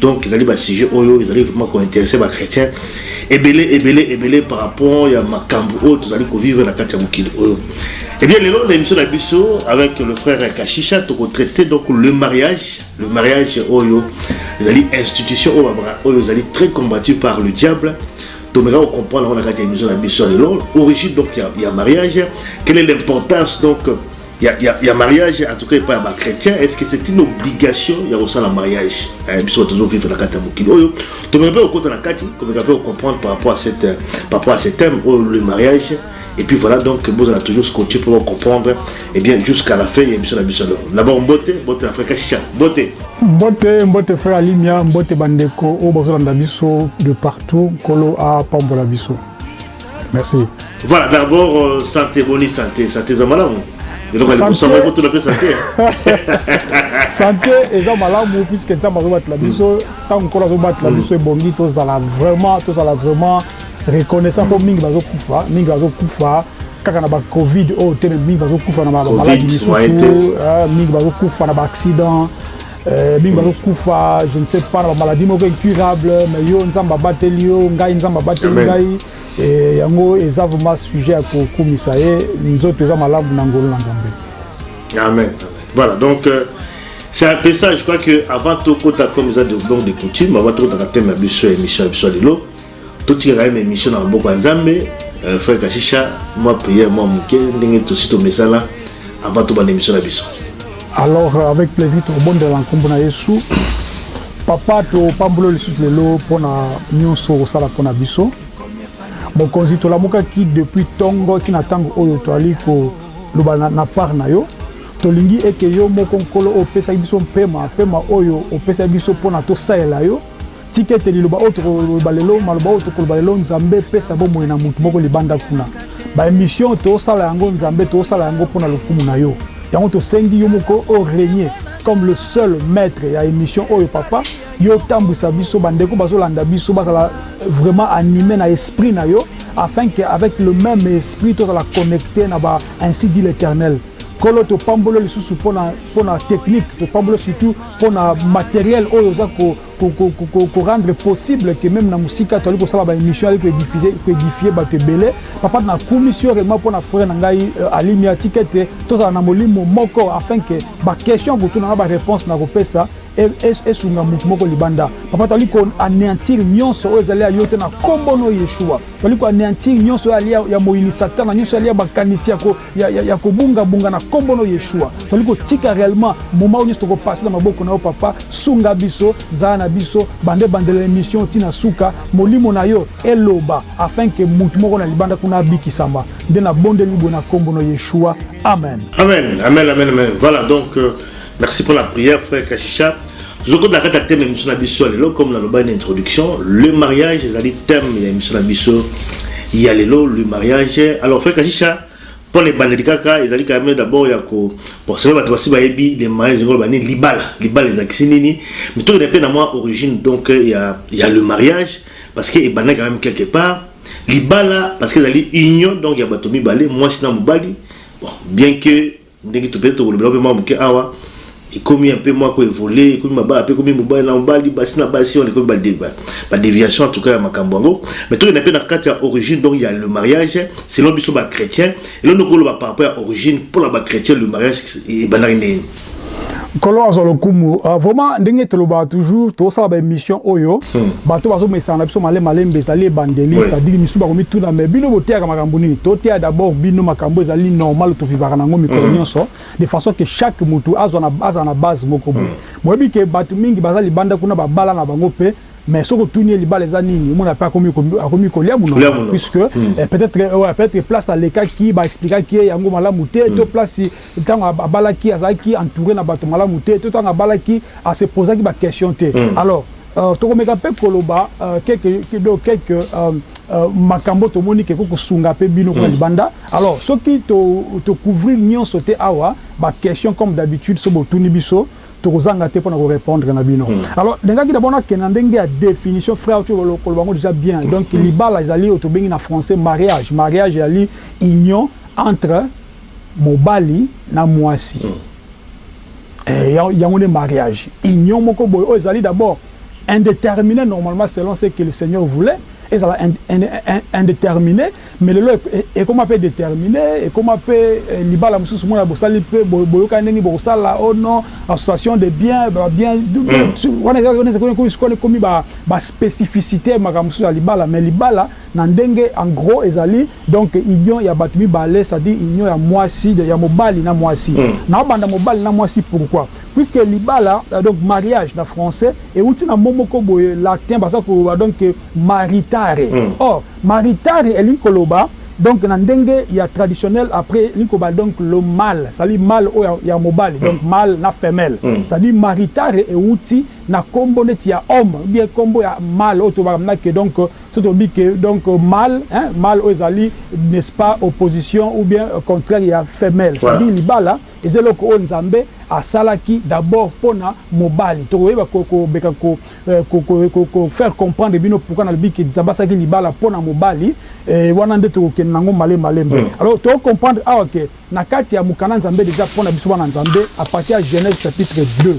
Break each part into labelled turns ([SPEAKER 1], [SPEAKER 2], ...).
[SPEAKER 1] Donc ezali ba sujet oyo ezali vraiment ko interesser ba chretiens ebele ebele ebele par rapport ya makambu oyo tozali ko vivre na kati ya mokili oyo. Eh bien lelo na emission na biso avec le frère Kashisha toko traiter donc le mariage, le mariage oyo ezali institution oyo ba oyo ezali très combattu par le diable. tomeka ko comprendre yango na kati ya emission na biso ya lelo origine donc ya, ya mariage quelle est l'importance donc ya, ya, ya mariage en tout cas epai ya bachrétien est ce que c'est une obligation ya kosala mariage eh, biso bato tozovivre na kati ya mokili oyo tomeka mpe kokota na kati komeka mpe kocomprendre par rapport à cette euh, par rapport à ce thème oyo oh, le mariage et puis voilà donc bozala toujours scotché mpo bacomprendre et eh bien jusqu'à la fin ya biso na biso alors d'abord mbote mbote na freka chicha mbote
[SPEAKER 2] mbote mbote frère alimia mbote bandeko oyo bazolanda biso de partout nkolo apambola biso Merci.
[SPEAKER 1] Voilà, d'abord, euh, santé, boni santé, santé za malamu. eloko ya liboso yango ekotuna
[SPEAKER 2] mpe sante sante eza malamu puiske nzambe azobatela biso ntango nkolo azobatela biso ebongi tozala vraiment tozala vraiment reconnaissant mpo mingi bazokufa mingi bazokufa kaka na bacovid oyo te mingi bazokufa na bamaladi misusu mingi bazokufa na baaccident Eh, bino bazokufa je ne sais pas na bamaladi moko incurable mais yo nzambe abateli yo ngai nzambe abateli ngai eh, yango eza vraimen sujet ya kokumisa ye nzoto eza malamu na ngolo na nzambe
[SPEAKER 1] amen voilà donc euh... C'est un peu ça, je crois que avant tout, quand comme ça, donc des coutumes, avant tout, on a thème à biso, émission à biso, Totika kaka na emission na maboko ya Nzambe. Euh, frère Kashisha, moi prière, moi muke, ndenge tosi tomesana avant tobanda emission na biso.
[SPEAKER 2] Alors euh, avec plaisir tokobondela nkombo na Yesu. Papa topamboli lisusu lelo mpo na nyonso okosala mpo na biso. Mokonzi tolamukaki depuis ntongo ntina ntango oyo toali koloba na, na part na yo tolingi ete yo moko nkolo opesaki biso mpema mpema oyo opesaki biso mpo na tosalela yo Tika ete liloba oyo tokoloba lelo, maloba oyo tokoloba lelo, Nzambe epesa bomoi na moto moko libanda kuna. Ba emission tosala yango Nzambe tosala yango mpo na lokumu na yo. Yango tosengi yo moko o regne comme le seul maitre ya emission oyo papa. Yo otambwisa biso, ba ndeko bazolanda biso bazala vraiment anime na esprit na yo afin que avec le meme esprit tozala connecte na ba ainsi dit l'eternel. Nkolo topamboli yo lisusu mpo na technique, topamboli yo surtout mpo na materiel oyo oza ko ko rendre possible que meme na musika toali kosala ba émission ali ko édifier ko édifier bato ebele papa na kumisi yo réellement mpo na frère na ngai euh, alimi atika ete tozala na molimo moko afin que ba question kotuna na ba réponse na kopesa e, e, esunga moto moko libanda papa toali ko anéantir nyonso oyo ezali ya yo te na nkombo no yeshua toali ko anéantir nyonso oyo alia ya moyini satana nyonso alia makanisi ya kobungabunga na nkombo no yeshua toali kotika réellement moma oyo nyonso tokopase na maboko na yo papa Sunga biso, zala na biso banda ebandela emission ti na suka, molimo na yo eloba afin que mutu moko na libanda kuna abikisama, nde na bondeli boye na kombo no Yeshua, Amen.
[SPEAKER 1] Amen amen amen amen voilà donc euh, merci pona prière frère kashisha tozokota na kati ya thème ya miso na biso ya lelo comme nalobaki na introduction le mariage ezali thème ya miso na biso ya lelo le mariage alors frère kashisha Mpo na ebandeli kaka ezali quand meme d'abord ya ko bon soki bato basi bayebi les mariages elingi koloba nini libala libala ezalakisi nini mais tokende mpe na mwa origine donc ya ya le mariage parce que ebandaki quand meme quelque part libala parce que ezali union donc ya bato mibale mwasi na mobali bon bien que Ndenge to peut-etre tokolobela yango mpe mwa moke awa, ekomi un peu mwa ko evoluer, ekomi mabala mpe ekomi mobali na mobali, basi na basi, wana ekomi ba deviations en tout cas ya makambo yango. Mais tokenda mpe na kati ya origine donc ya le mariage selon biso ba chretiens, eloko nini okoki koloba par rapport ya origine mpo na ba chretiens le mariage ebandaki ndenge nini?
[SPEAKER 2] Nkolo azwa lokumu. Uh, vraiment ndenge tolobaka toujours tosala ba emission oyo hmm. bato bazomesana na biso male malembe ezali ebandeli oui. c'est-à-dire misusu bakomituna mais bino boteyaka makambo nini toteya d'abord bino makambo ezali normal tovivaka nango mikolo hmm. nyonso mm. de façon que chaque motu azala na base moko boye mm. boyebi ke bato mingi baza libanda kuna babala na bango mpe mais soki otuni ye libala eza nini omona mpe akomi kolia monoko puisque hmm. eh, peut-être eh, peut-être place alekaki baexplikaki ye yango malamu te to hmm. place Tango abalaki azalaki entoure na bato malamu te to tango abalaki a se posaki ba questions te alors toko meka pe koloba quelques donc quelques makambo tomoni ke ekoki kosunga pe bino kuna libanda alors soki to couvrir nionso te awa ba questions comme d'habitude soki botuni biso toko zanga te pona ko repondre na bino alors nalingaki d'abord nakende na ndenge ya definition frère otie koloba yango dejà bien donc libala ezali oyo tobengi na français mariage mariage ezali union entre Mobali na muasi eh yango nde mariage union moko boye oyo ezali d'abord indetermine normalement selon ce que le seigneur voulait ezala indetermine mais lelo ekoma pe determine ekoma pe libala mususu mona bosali pe boyokani ndenge nini bokosala oh non association de bien ba bien wana eza wana ekomi ba specificite ya makambo mususu ya libala mais libala Na ndenge en gros ezali donc union ya batu mibale c'est à dire union ya muasi ya mobali na muasi nao banda mobali na muasi pourquoi puisque libala donc mariage na français ewuti na mot moko boye latin baza koloba donc maritare or maritare elingi koloba donc na ndenge ya traditionnel après elingi koloba donc le male c'est à dire male oyo ya mobali donc male na femelle c'est à dire maritare ewuti na kombo neti ya homme ou bien kombo ya male oyo tolobaka maintenant que donc Soki tolobi que donc male hein, male oyo ezali n'est ce pas opposition ou bien contraire ya femelle, c'est à dire libala eza eloko oyo Nzambe asalaki d'abord pona mobali, tokoyeba komeka ko faire comprendre bino pourquoi nalobi que Nzambe asalaki libala pona mobali, wana nde tokokende nango male malembe, alors toko comprendre awa que. Na kati ya mokanda Nzambe dejà mpo na biso bana Nzambe, à partir ya Genese chapitre 2,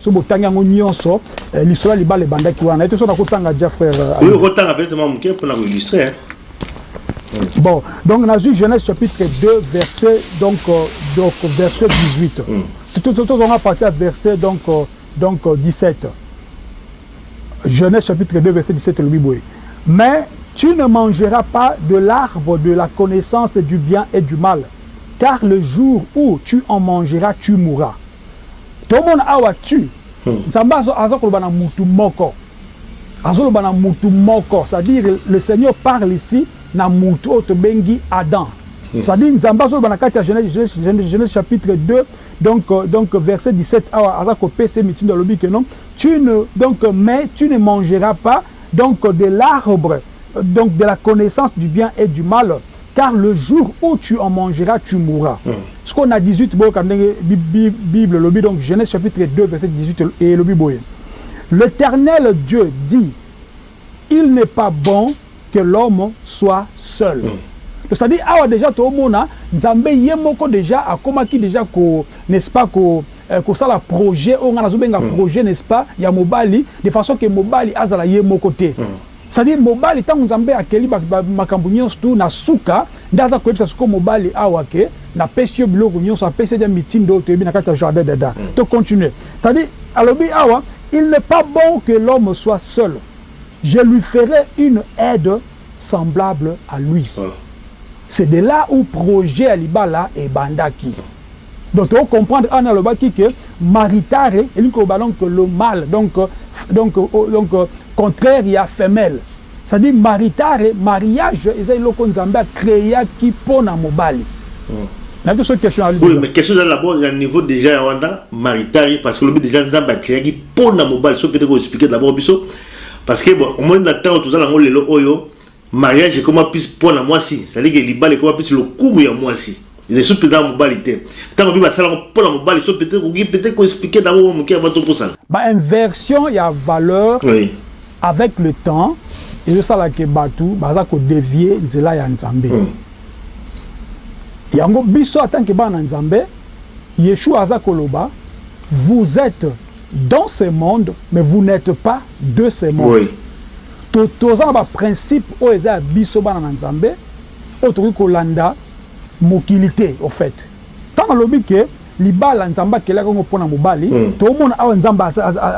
[SPEAKER 2] soki botangi yango nionso, lisolo ya libala ebandaki wana. Nayebi te soki nakotanga dejà, frère Ami. Oui,
[SPEAKER 1] okotanga peut-etre mwa moke mpo na ko illustrer hein.
[SPEAKER 2] Bon, donc nazwi Genese chapitre 2 verset donc donc verset 18 tozonga à partir ya verset donc donc 17. Genese chapitre 2 verset 17 elobi boye, Mais tu ne mangeras pas de l'arbre de la connaissance du bien et du mal, car le jour où tu en mangeras, tu mourras. Tomona awa tu, Nzambe azo, aza koloba na mutu moko. Azo loba na mutu moko, c'est à dire le Seigneur parle ici na mutu oyo tobengi Adam. C'est à dire Nzambe azo loba na kati ya Genese, Genese, Genese chapitre 2 donc, donc verset 17 awa aza kopesa ye mitindo alobi que non, tu ne donc euh, mais tu ne mangeras pas donc de l'arbre euh, donc de la connaissance du bien et du mal car le jour où tu en mangeras tu mourras hmm. ce qu'on a 18 bon bible lobi donc Genèse chapitre 2 verset 18 et lobi boye l'éternel Dieu dit Il n'est pas bon que l'homme soit seul donc ça dit awa dejà to mona nzambe ye moko dejà akomaki dejà ko n'est ce pas ko ko sala projet oyo nga nazo benga projet n'est ce pas ya mobali de façon que mobali azala ye moko te ça dit mobali tangu nzambe akeli ba makambu nionso tout na suka Nde aza koyebisa sikoyo mobali awa que na pesi yo biloko nionso, apesi ye dejà mitindo oyo toyebi na kati ya jardin d'Eden. To continuer. C'est à dire alobi awa il n'est pas bon que l'homme soit seul, je lui ferai une aide semblable à lui. C'est de là où projet ya libala ebandaki. Donc toko comprendre awa nde alobaki que maritare elingi koloba donc le male donc donc donc contraire ya femelle. C'est à dire maritare, mariage eza eloko nzambe a crea ki pona mobali na yebi te soki question ezali dejà.
[SPEAKER 1] Oui mais question ezali d'abord ya niveau dejà ya wana maritare parce que olobi dejà nzambe a crea ki pona mobali soki okende ko expliquer d'abord biso parce que bon omoni na tango toza nango lelo oyo mariage ekoma plus pona mwasi c'est à dire que libala ekoma plus lokumu ya mwasi Ils sont peut-être mobali te. Tant que basala ngo pona mobali, ils sont peut-être koki peut-être ko expliquer d'abord mwa moke avant to
[SPEAKER 2] kosana. Ba inversions ya valeurs Oui. avec le temps ezo sala que batu baza ko devier nzela ya Nzambe. Hum. Yango biso en tant que bana na Nzambe, Yeshua aza koloba, Vous etes dans ce monde, mais vous n'etes pas de ce monde. Oui. To toza na ba principes oyo eza ya biso bana na Nzambe oyo tokoki kolanda. mokili te au fait tango alobi que libala nzambe akelaki yango pona mobali tomona awa nzambe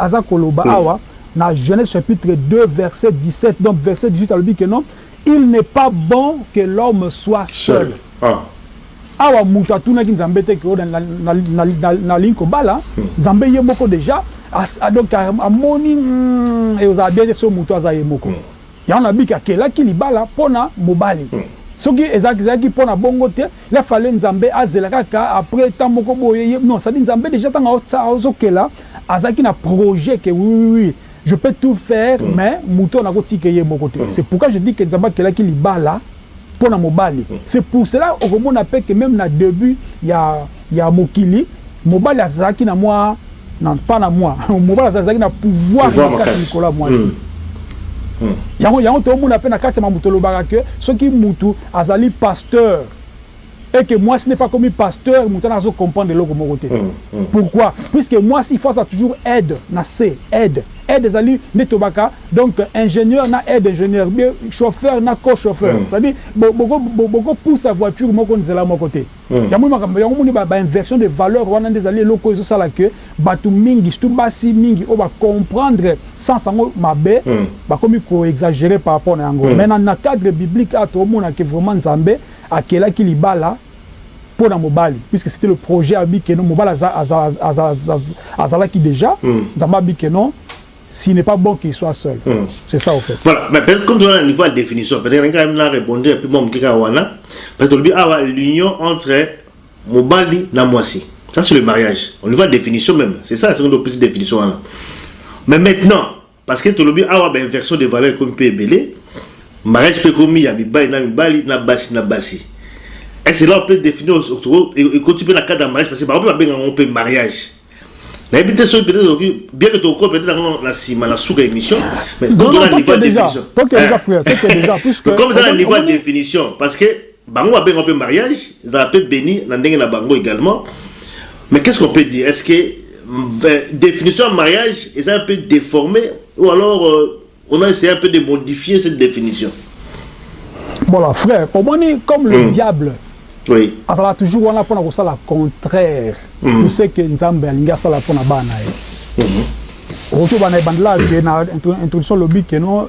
[SPEAKER 2] aza koloba awa na genese chapitre 2 verse 17 donc verse 18 alobi que non il ne pas bon que l'homme soit seul awa mutu atunaki nzambe te que nalingi kobala nzambe ye moko deja donc amoni ekozala bien te soki mutu aza ye moko Yango nabiki akelaki libala pona mobali soki ezalaki pona bongo te ya fale nzambe azela kaka apres temps moko boye ye non sadi nzambe deja tanga ozokela azalaki na projet ke wiwiwi je peux tout faire mais mutu oyo nakotika ye moko te c'est pourquoi je dis ke nzambe akelaki libala pona mobali c'est pour cela okomona pe que meme na debut ya ya mokili mobali azalaki na mua na pas na mua mobali azalaki na pouvoir makasi likolo ya muasi yango yango tomona pe na kati ya mambo tolobaka que soki mutu azali pasteur et que muasi n'est pas komi pasteur mutu wana azo comprendre eloko moko te pourquoi puisque muasi il faut azala toujours aide na se aide aide ezali nde tolobaka donc ingenieur na aide ingenieur ou bien chauffeur na co chauffeur c'est à dire boko boko pusa voiture moko nzela moko te yango makambo yango omoni ba inversion de valeur wana nde ezali eloko ezo sala que batu mingi surtout basi mingi oyo ba comprendre sens yango mabe bakomi ko exagerer par rapport na yango mais na cadre biblique awa tozomona que vraiment Nzambe Akelaki libala po na mobali puisque c'etait le projet ya bi que non mobali azalaki dejà Nzambe abi que non s'il n'est pas bon qu'il soit seul c'est ça au fait.
[SPEAKER 1] Voilà mais peut-être comme toza na niveau ya definition peut-être nalingi kaka na rebondir un peu mua muke kaka wana parce que tolobi awa l'union entre mobali na muasi ça c'est le mariage au niveau ya definition meme c'est ça soki nde opesi definition wana mais maintenant Parce que tolobi awa ba inversion de valeur ekomi pe ebele, mariage pe ekomi ya mibali na mibali na basi na basi. Est ce que là on peut definir ekoti pe na cadre ya mariage parce que bango pe babengaka yango pe mariage. Nayebi te soki peut-être okoki bien que tokokoba peut-être yango na sima na suka emission mais comme eza na niveau ya definition. Tokende deja, tokende deja puisque. Comme eza na niveau ya definition parce que Bango ba benga pe mariage ezala pe beni na ndenge na bango egalement mais qu'est ce qu'on peut dire est ce que definition ya mariage eza un peu deformer ou alors on a essaye un peu de modifier cette definition?
[SPEAKER 2] Voilà frère omoni comme le diable
[SPEAKER 1] Oui.
[SPEAKER 2] azala toujours wana pona kosala contraire
[SPEAKER 1] mm.
[SPEAKER 2] de ce que nzambe alingi asala pona bana ye mm -hmm. okoki obanda ebandela ke na introduction lobi ke no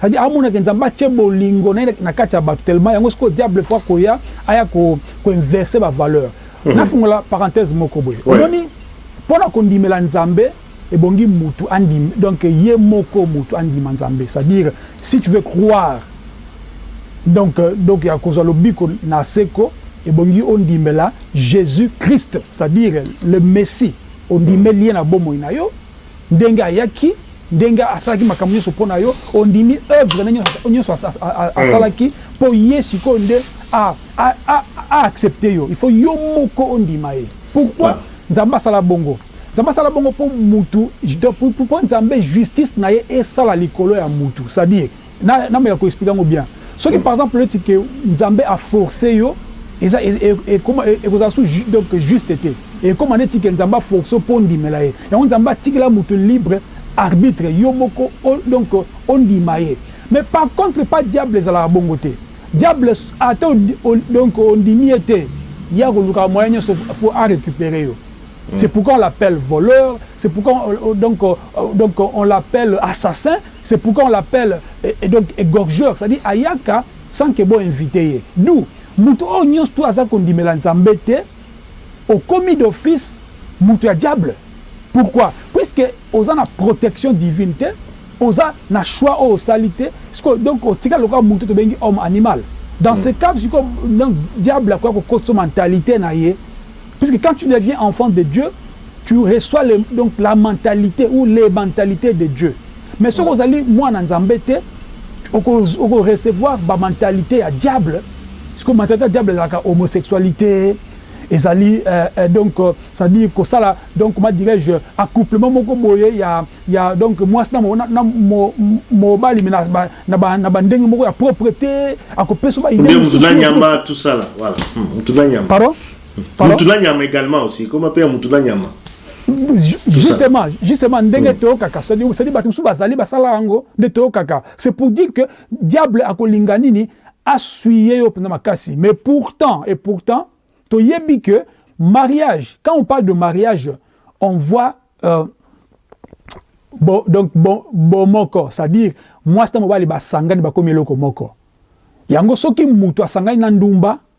[SPEAKER 2] Ça veut dire amona ke Nzambe atie bolingo na ye na kati ya batu tellement yango sikoyo diable faut akoya aya ko ko inverser ba valeurs. Mm-hmm. Nafungola parenthèse moko boye. Omoni pona kondimela Nzambe ebongi mutu andim donc ye moko mutu andima Nzambe. Ça veut dire si tu veux croire donc donc ya kozwa lobiko na seko ebongi ondimela Jesus Christ c'est-à-dire le Messie ondimeli ye na bomoi na yo Ndenge ayaki, ndenge asalaki makambo nyonso mpo na yo, ondimi oeuvre na ye nyonso asalaki mpo ye, sikoyo nde a a accepter yo, il faut yo moko ondima ye. Pourquoi Nzambe asala bongo? Nzambe asala bongo mpo mutu, mpo Nzambe justice na ye esala likolo ya mutu, c'est à dire, Na na meka ko expliquer yango bien. Soki par exemple neti que Nzambe a forcer yo eza ekoma ekozala su donc juste te. Ekoma neti que Nzambe a forcer yo po ondimela ye. Yango Nzambe atikela mutu libre arbitre yo moko o donc ondima ye. Mais par contre epa diable ezalaka bongo te. Diable ata o o donc ondimi ye te ye akolukaka moyen nionso faut a recuperer yo. C'est pourquoi on l'appelle voleur, c'est pourquoi on donc donc on l'appelle assassin. C'est pourquoi on l'appelle et donc egorgeur, c'est à dire ayaka sans que bo inviter ye, d'où mutu oyo nionso tout aza kondimela Nzambe te okomi d'office mutu ya diable, pourquoi? Puisque oza na protection divine te, oza na choix oyo osali te, sikoyo donc otikali lokola mutu tobengi homme animal, dans ce cas sikoyo donc diable akoya kokotisa yo mentalite na ye Puisque quand tu deviens enfant de Dieu tu reçois le donc la mentalite ou les mentalites de Dieu mais soki ozali mwana nzambe te oko oko recevoir ba mentalite ya diable sikoyo mentalite ya diable ezalaka homosexualite ezali euh donc euh, c'est à dire kosala donc comment dirais je accouplement moko boye ya ya donc mwasi na mo na mo mobali mais na ba na ba na ba ndenge moko ya proprete akopesa ba idee mususu
[SPEAKER 1] nde mutu na nyama tout ça là voilà mutu na nyama
[SPEAKER 2] pardon Pardon?
[SPEAKER 1] mutu na nyama egalement aussi ekoma pe ya mutu na nyama
[SPEAKER 2] justement justement ndenge toyokaka c'est à dire bato mosusu bazali basala yango nde toyokaka c'est pour dire que diable akolinga nini asuye yo mpenza makasi mais pourtant et pourtant toyebi que mariage quand on parle de mariage on voit euh, bo, donc bon, bomoko c'est à dire mwasi na mobali basangani bakomi eloko moko yango soki moto asangani na ndumba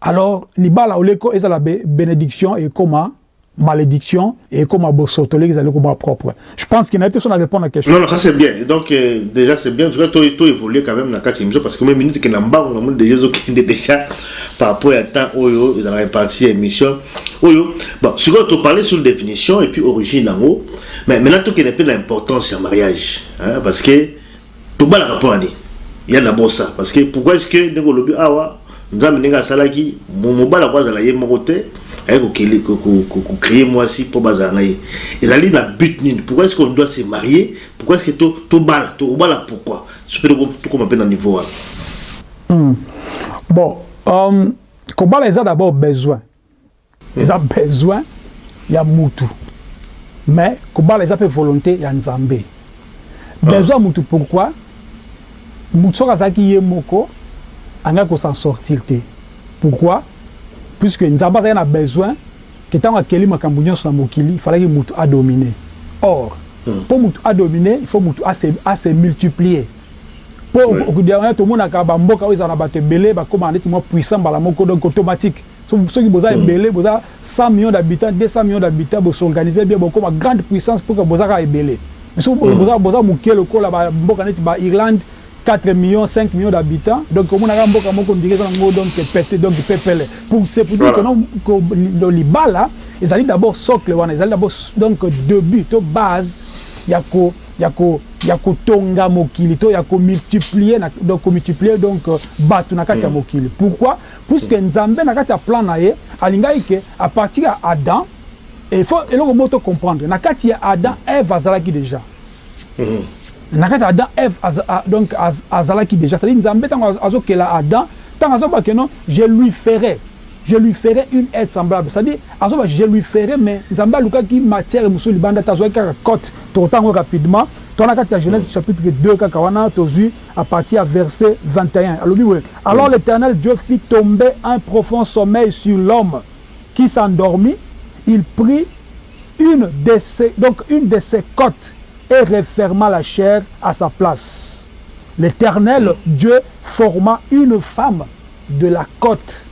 [SPEAKER 2] Alors libala oleko ezala be benediction ekoma malediction et ekoma bosoto oleki ezali koma propre. Je pense que na te son a repondre na question.
[SPEAKER 1] Non non ça c'est bien donc euh, déjà c'est bien tu vois toi toi évoluer quand même na kati émission parce que moi minute que na mbango na moni déjà zo kende déjà par rapport à temps oyo ils ont réparti émission oyo bon si quoi tu parler sur définition et puis origine en haut mais maintenant tout qui n'est plus l'importance à mariage hein, parce que Tobalaka pona nini? Ya na bosa parce que pourquoi est ce que ndenge olobi awa nzambe ndenge asalaki mobali ako azala ye moko te aye ko kele ko cree mwasi po bazala na ye ezali na but nini pourquoi est ce qu'on doit se marier pourquoi est ce que to tobala tokobala pourquoi biso pe tokoma pe na niveau wana
[SPEAKER 2] Hum bon hum kobala eza d'abord besoin Eza besoin ya mutu mais kobala eza pe volonte ya nzambe besoin ya mutu pourquoi mutu soki azalaki ye moko alingaki ko s'en sortir te pourquoi puisque nzambe azalaki na besoin que tango akeli makambu nionso na mokili falaki mutu a domine or po mutu a domine il faut mutu a se multiplier po tomonaka ba mboka oyo ezalaka na batu ebele bakomaka neti mua puissant mbala moko donc automatique. Soki boza ebele boza 100 millions d'habitants 200 millions d'habitants bo s'organiser bien bokoma grande puissance pourquoi boza kaka ebele mais soki boza boza mukie lokola ba mboka neti ba Irlande 4 millions 5 millions d'habitants donc omona kaka mboka moko ondire eza nango donc pete donc pepele pour c'est pour dire que non ko libala ezali d'abord socle wana ezali d'abord donc debut to base ya ko ya ko ya kotonga mokili to ya ko multiplier na donc ko multiplier donc batu na kati ya mokili pourquoi Puisque Nzambe na kati ya plan na ye alingaki que à partir ya Adam il faut eloko moko to comprendre na kati ya Adam Eve azalaki dejà na kati ya Adam Eve donc azalaki dejà c'est à dire Nzambe tango azo kela Adam tango azo ba que non je lui ferai je lui ferai une aide semblable c'est à dire azo ba je lui ferai mais Nzambe alukaki matière mosusu libanda te azuaki kaka cote toko tanga yango rapidement to na kati ya Genèse chapitre 2 kaka wana tozui à partir à verset 21 alors l'éternel dieu fit tomber un profond sommeil sur l'homme qui s'endormit il prit une de ses, donc une de ses côtes et referma la chair à sa place. L'Éternel, Dieu, forma une femme de la côte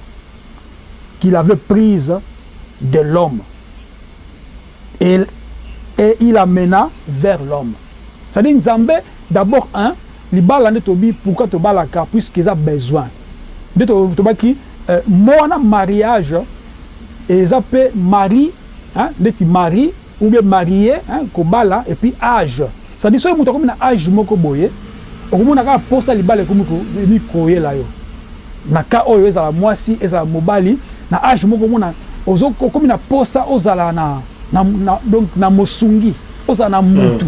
[SPEAKER 2] qu'il avait prise de l'homme. El et il amena vers l'homme c'est à dire nzambe d'abord un libala nde tobi pourquoi tobalaka puisque eza besoin nde tobaki mot wana mariage eza pe marie hein ndeti marie ou bien marie hein kobala et puis age C'est à dire soki mutu akomi na age moko boye okomona kaka posa ya libala ekomi ko koyela yo na cas oyo ezala muasi ezala mobali na age moko omona ozo okomi na posa ozala na na na donc na mosungi ozala na mutu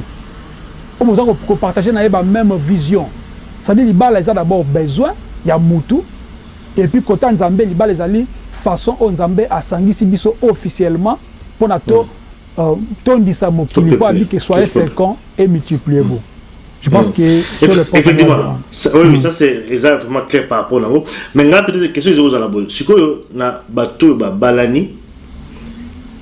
[SPEAKER 2] oyo boza ko partager naye ba meme vision c'est à dire libala eza d'abord besoin ya mutu et puis kota nzambe libala ezali façon oyo nzambe asangisi biso officiellement pona to Euh, tondisa mokili po abike soyez fréquent et multipliez vous je pense que
[SPEAKER 1] effectivement oui hmm. ça c'est eza vraiment clair par rapport nango mais nga peut-être question ezo kozala boye sikoyo na bato oyo babalani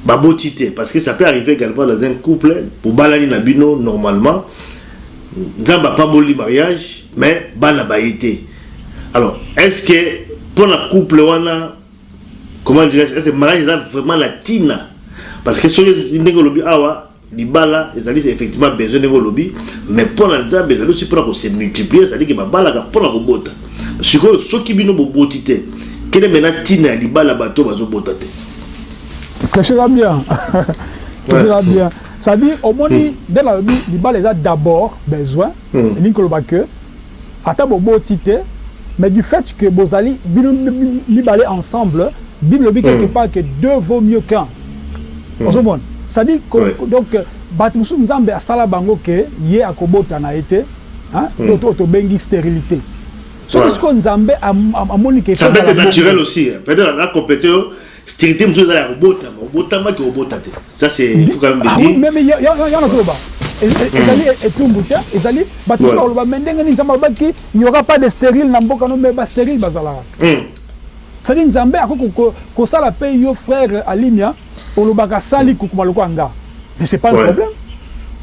[SPEAKER 1] baboti te parce que ça peut arriver également dans un couple bobalani na bino normalement nzambe apamboli mariage mais bana baye te alors est ce que mpo na couple wana Comment dirais-je, est-ce que mariage eza vraiment na tina? Parce que soki ndenge olobi awa libala ezali effectivement besoin ndenge olobi mais mpo na nzambe ezali osi mpona kose multiplier ezali ke babalaka mpo na kobota sikoyo soki bino boboti te kende me na ntina ya libala bato bazobota te
[SPEAKER 2] tosoka bien tosoka bien cestadire omoni hmm. nde nalobi libala eza d'abord besoin hmm. elingi koloba que Ata boboti te mais du fait que bozali bino mibale ensemble bible elobi quelque part que deux vaut mieux qu'un ozo mona ça dit donc batu mosusu nzambe asala bango que ye akobota na ye te hein donc oyo tobengi sterilite soki sikoyo nzambe amoni que ça peut etre
[SPEAKER 1] naturel aussi peut etre aza completer yo Sterilite mosusu eza ya kobotama, obotamaki obota te, ça c'est il faut quand même le dire.
[SPEAKER 2] Ah oui, meme yango nazoloba ezali etumbu te, ezali bato mosusu bakoloba mais ndenge nini Nzambe alobaki il n'y aura pas de sterile na mboka no mais ba sterile bazalaka te. Hmm. Sadi Nzambe akoki kosala pe yo frère Alimia olobaka sali hmm. kokoma lokola nga mais c'est pas un problème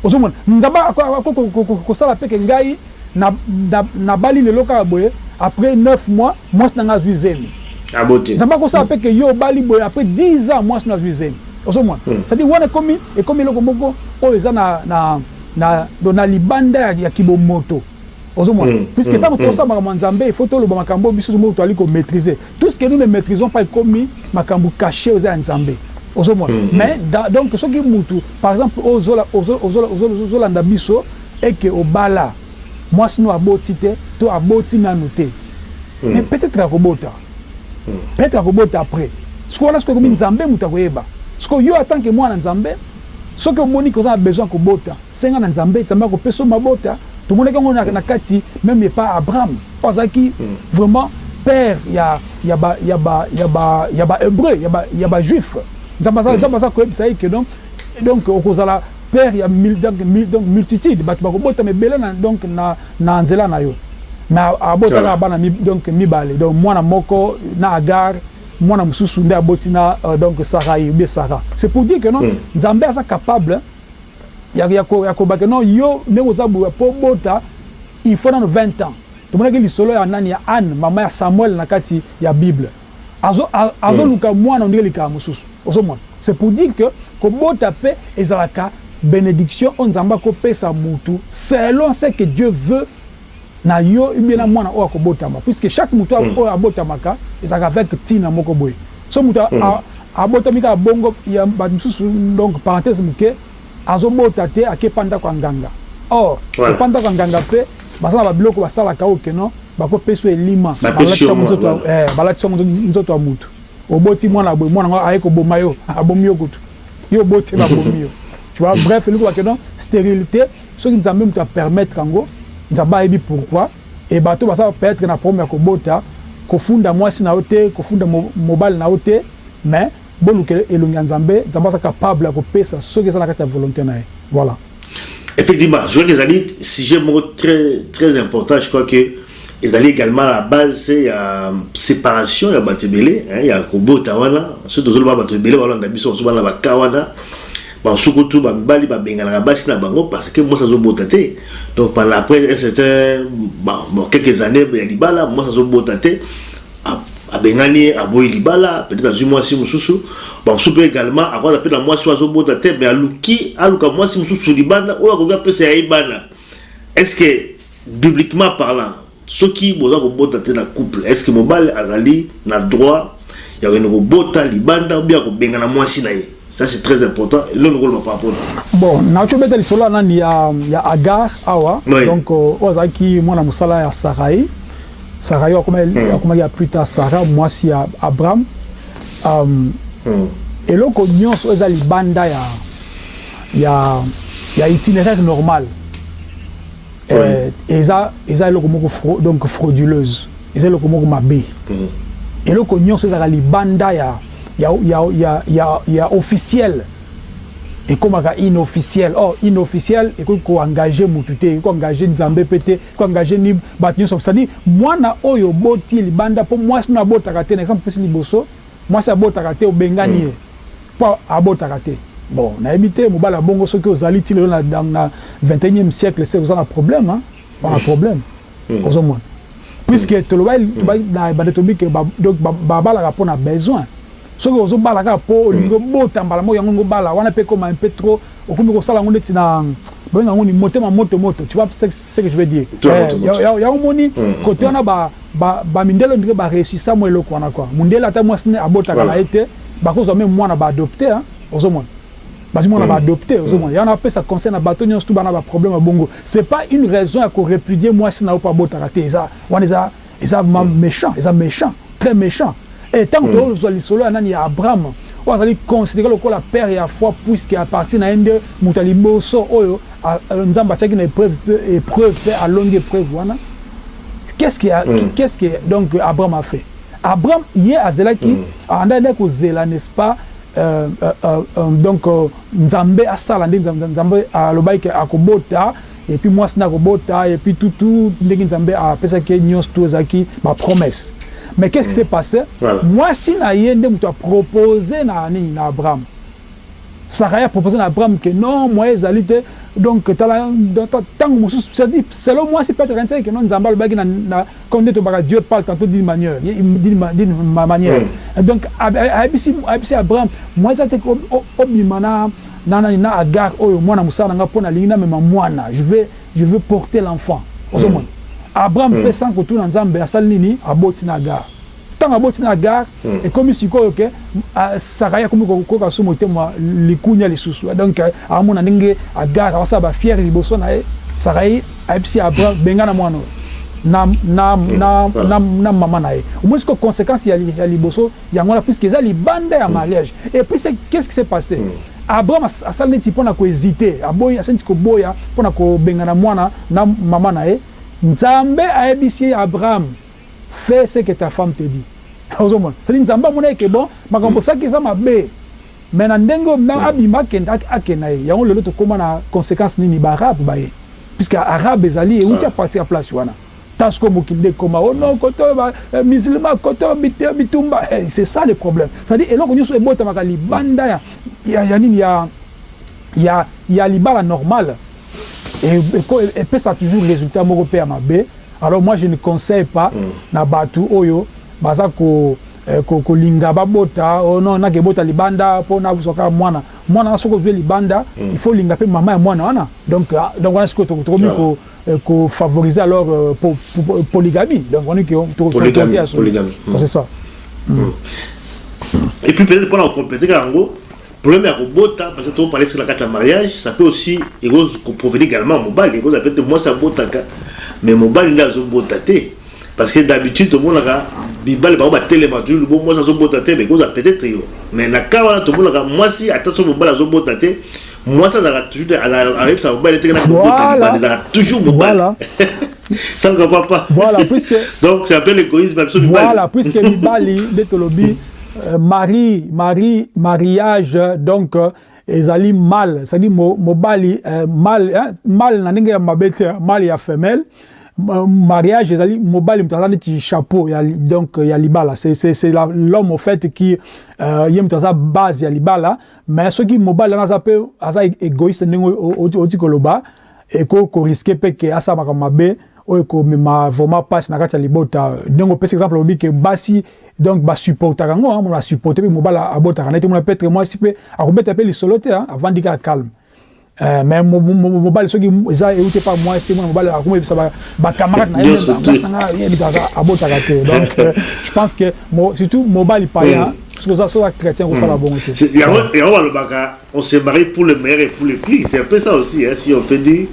[SPEAKER 2] ozomona Nzambe akoki kosala pe ke ngai Na na nabali lelo kaka boye après neuf mois mwasi na ngai azui zemi. Aboti. Nzambe akosala pe que yo obali boye après dix ans mwasi no azui zemi. Ozo mona? C'est à dire wana ekomi ekomi eloko moko oyo eza na na na donc na libanda ya ya kibomoto. Ozo mona? Puisque tango tozo sala makambo ya Nzambe il faut toloba makambo oyo biso moko tozali ko maitriser. Tout ce que nous ne maitrisons pas ekomi makambo cache oyo eza ya Nzambe. Ozo mona? Mais dans donc soki mutu par exemple ozo ozo ozo ozo landa biso et que obala mwasi no aboti te to aboti nanu te mais peut etre akobota peut etre akobota après sikoyo wana sikoyo ekomi nzambe mutu akoyeba sikoyo yo atant que mwana nzambe soki omoni que oza na besoin ya kobota senga na nzambe nzambe akopesa yo mabota tomonaki yango na na kati meme epa Abraham oyo azalaki vraiment père ya ya ba ya ba ya ba ya ba hebreu ya ba ya ba juif nzambe aza nzambe aza koyebisa ye que donc donc okozala Père ya mil donc mil donc multitude batu bako botama ebele na donc na na nzela na yo mais a bota kaka bana mib donc mibale donc mwana moko na Agar mwana mususu nde aboti na euh, donc Sarai ou bien Sarah c'est pour dire que non Nzambe aza capable ya ya ko ya ko ba que non yo ndenge oza boya po bota il faut nano 20 ans tomonaki lisolo ya nani ya Anne maman ya Samuel na kati ya bible azo azo luka mwana ondire likaya mususu ozo mona c'est pour dire que kobota pe ezalaka benediction oyo nzambe ako pesa mutu selon ce que Dieu veut na yo ou bien na mwana oyo akobotama puisque chaque mutu oyo abotamaka ezalaka avec tina moko boye so mutu abotami kaka bongo ya batu mususu donc parenthèse muke Azo bota te ake epa ndako ya nganga or epa ndako ya nganga pe baza na ba biloko ba salaka oyo que non bako pesa yo elima ba latisa yango nzoto ya eh ba latisa yango nzoto ya mutu oboti muana ya boye muana yango aye ko boma yo a bomi yo kutu yo oboti ye ba bomi yo tu vois bref elingi koloba que non sterilite soki nzambe mutu a permettre yango nzambe ayebi pourquoi et batu oyo baza peut etre na problème ya ko bota ko funda muasi na yo te ko funda mobali na yo te mais Boluka elongi ya Nzambe, Nzambe aza capable ya kopesa soki eza na kati ya volonte na ye. Voilà.
[SPEAKER 1] Effectivement, je crois que ezali sujet moko très très important, je crois que ezali également la base ya separation ya bato ebele hein, ya kobota wana soki tozoloba bato ebele balanda biso basusu bana baka wana basusu kutu bamibali babenganaka basi na bango parce que mwasi azobota te donc après un certain bon, quelques années ya libala mwasi azobota te abengani ye aboyi libala peut-etre azui mwasi mususu ba mususu pe egalement akoza pe na mwasi oyo azobota te mais aluki aluka mwasi mususu libanda oyo akoki apesa ya ye bana est ce que bibliquement parlant soki boza kobota te na couple est ce que mobali azali na droit ya kokende kobota libanda ou bien akobengana mwasi na ye Ça c'est très important. Lelo ko loba par rapport na.
[SPEAKER 2] Bon, na cho beta lisolo na ni ya ya Agar awa. Oui. Donc euh, o za ki mwana musala ya Sarai. Sarai wa kuma mm. kuma ya plus tard Sarah mwasi ya Abraham. Um, mm. eloko nyonso eza libanda ya ya ya itinéraire normal. Oui. Euh, eza eza eloko moko fro, donc frauduleuse. Eza eloko moko mabe. Mm. eloko nyonso ezalaka libanda ya ya, ya, ya, ya, ya officiel ekomaka inofficiel or oh, inofficiel ekoki koengage mutu te ekoki koengage nzambe mpe te ekoki koengage ni bato nyonso cestadi mwana oyo oboti libanda mpo mwasi no abotaka te na exemple pesi liboso mwasi abotaka te obengani ye mpo abotaka te bon nayebi te mobali ya bongo soki ozali ti lelo na, na, na 21e siècle se oza na problème hein? bana problème hmm. ozo mona puisque hmm. toloba hmm. bande tobi que donc babalaka mpo na besoin soki ozobala kaka mpo olingi obota mbala moko yango ngo bala wana mpe ekoma un peu trop okomi kosala yango ndeti na babenga yango ni motema moto moto tu vois ce que je veux dire eh, yango omoni kote wana bamindele ondire bareusissa mwa eloko wana kua mondele ata mwasi ne abotaka na ye te bakozwa meme mwana baadopte ozomona Bazo mona ba adopte ozo mona yango na pesa conseil na bateau nionso tout bana ba problème ya bongo c'est pas une raison ya ko repudier muasi na yo po abotaka te eza wana eza eza mechant eza mechant très mechant et tango to zo zua lisolo ya nani ya Abraham oyo azali considere lokola père ya foi puisque à partir na ye nde moto ya liboso oyo nzambe atiaki na epreuve pe epreuve pe alongi epreuve wana qu'est ce qui a qu'est ce que donc Abraham a fait Abraham ye azelaki andaki ko zela n'est ce pas Euh euh euh donc nzambe asala nde nzambe alobaki ke akobota et puis muasi nde akobota et puis tout tout ndenge nzambe apesaki ye nionso tout ezalaki ba promesse mais qu'est ce qui s'est passe voilà. muasi na ye nde moto a propose na nini na Abraham Sarah a propose na Abraham que non moyen ezali te donc tala tango mosusu selon muasi peut-être akanisaki que non nzambe alobaki na, na Comme nde tobaka Dieu parle tantot d'une manieur d'une maniere et donc ayebisi ayebisi Abraham moyen eza te obima na na nani na Agar oyo mwana mosala na nga po nalingi na mema mwana je veux je veux porter l'enfant ozomona Abraham pe sans kotuna Nzambe asali nini aboti na Agar Tango aboti na Agar ekomi sikoyo que Sarai akomi ko koka su motema likunia lisusu donc azo mona ndenge Agar azo sala ba fière liboso na ye Sarai ayebisi Abraham bengana mwana oyo na na na na na maman na ye omoni sikoyo consequence ya ya liboso yango wana puisque eza libanda ya mariage et puis ce qu'est ce qui s'est passe Abraham asali neti pona ko hesite aboyi asali neti ko boya pona ko bengana mwana na maman na ye Nzambe ayebisi Abraham Fais ce que ta femme te dit ozo mona c'est à dire nzambe amonaki que bon makambo osalaki eza mabe mais na ndenge oyo muana abima akende akenda ye yango lelo tokoma na consequence nini ba arabe baye puisque arabe ezali ewuti a partir ya place wana ta sikoyo mokili nde ekoma oh non koto ba musulman koto bitumba hey c'est ça le problème c'est à dire eloko nioso ebotamaka libanda ya ya nini ya ya ya libala normal epesaka toujours resultat moko pe ya mabe alors moi je ne conseille pas mm. na batu oyo baza ko eh, ko kolinga babota oh non nake bota libanda po na kuzwa kaka mwana mwana wana soki ozwi libanda mm. il faut linga pe mama ya mwana wana donc ah, donc wana sikoyo tokomi ko eh, ko favoriser alors euh, po, po, polygamie donc wana ke tokokonte ya solo c'est ça
[SPEAKER 1] mm. Mm. et puis peut-être pona ko compléter yango Problème ya kobota parce que to parler sur la carte ya mariage ça peut aussi eko ko provenir egalement ya mobali ekozala peut etre muasi abotaka mais mobali nde azo bota te parce que d'habitude tomonaka mibali bango ba telema toujours bon muasi azo bota te mais ekozala peut etre yo mais na cas wana tomonaka muasi ata soki mobali azo bota te muasi azalaka toujours te ayebisaka mobali te ke nako bota libala ezalaka toujours mobali salga papa
[SPEAKER 2] voilà puisque
[SPEAKER 1] donc c'est un peu l'égoïsme bah, absolument
[SPEAKER 2] voilà puisque mibali nde tolobi euh, mari mari mariage donc euh, ezali mal c'est à dire mobali euh, mal hein, mal na ndenge ya mabe te hein, mal ya femelle mariage ezali mobali moto aza neti chapeau ya, donc ya libala c'est l'homme au fait qui euh, ye moto aza base ya libala mais soki mobali wana aza mpe aza égoïste ndenge oti koloba Ekoki ko risquer pe que asala makambo mabe oyo ekomema vraiment pasi na kati ya libota. Ndenge opesi exemple olobi que basi donc ba supportaka yango, hein, a supporter pe mobali abotaka na ye te, omona peut-etre mwasi pe akobeta pe lisolo te, hein, avandi kaka calme. Eh, mais mobali soki eza euti epa mwasi te, mwana mobali akomi oyebisa ba, ba camarade na ye meme, mwasi na nga ye moto aza abotaka te. Donc je pense que surtout mobali païen, soki oza soki oza chretien okosala bongo te.
[SPEAKER 1] Yango yango balobaka On se marie pour le meilleur et pour le pire c'est un peu ça aussi hein, si on peut dire